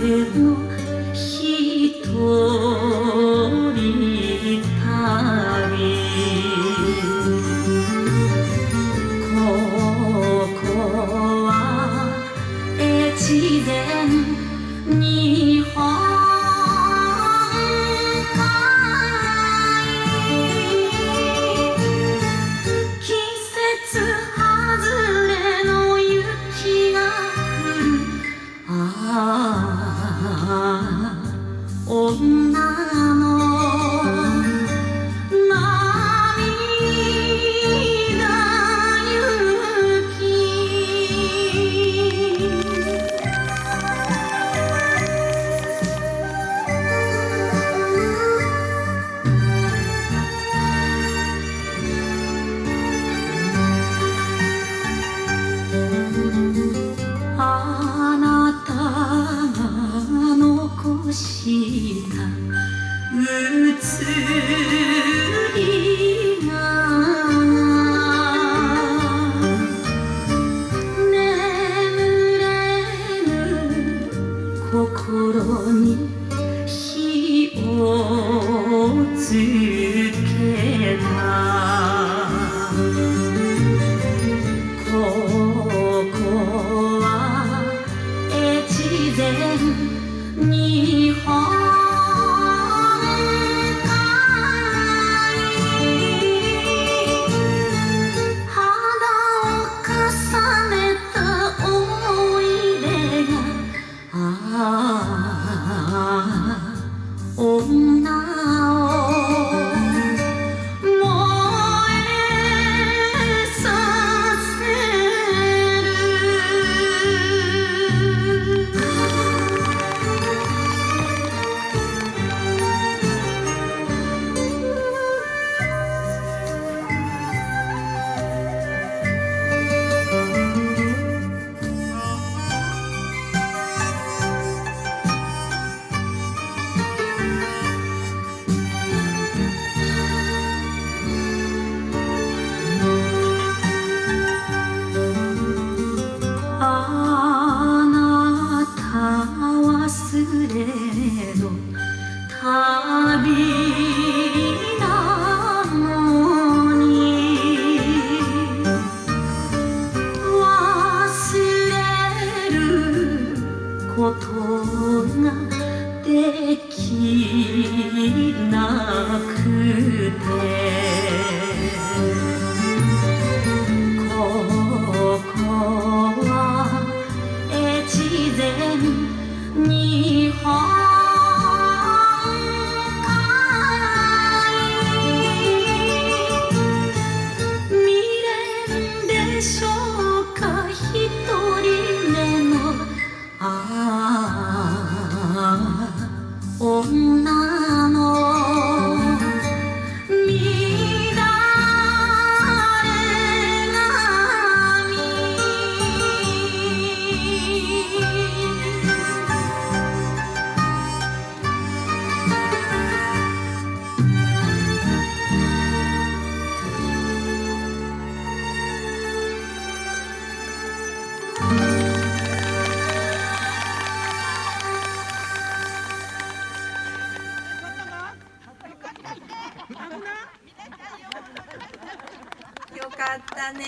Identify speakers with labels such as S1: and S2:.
S1: の人。与子ことができなくてここは越前日本海。未練でしょう。
S2: かったね。